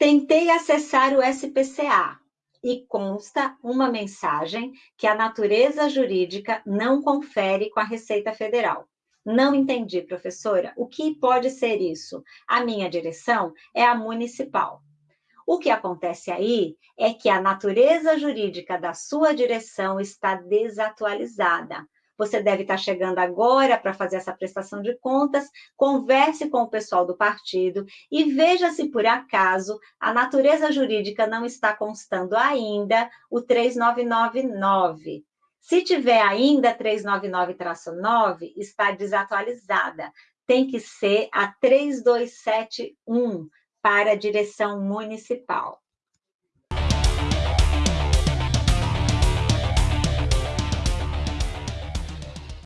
Tentei acessar o SPCA e consta uma mensagem que a natureza jurídica não confere com a Receita Federal. Não entendi, professora. O que pode ser isso? A minha direção é a municipal. O que acontece aí é que a natureza jurídica da sua direção está desatualizada. Você deve estar chegando agora para fazer essa prestação de contas, converse com o pessoal do partido e veja se por acaso a natureza jurídica não está constando ainda o 3999. Se tiver ainda 399-9, está desatualizada. Tem que ser a 3271 para a direção municipal.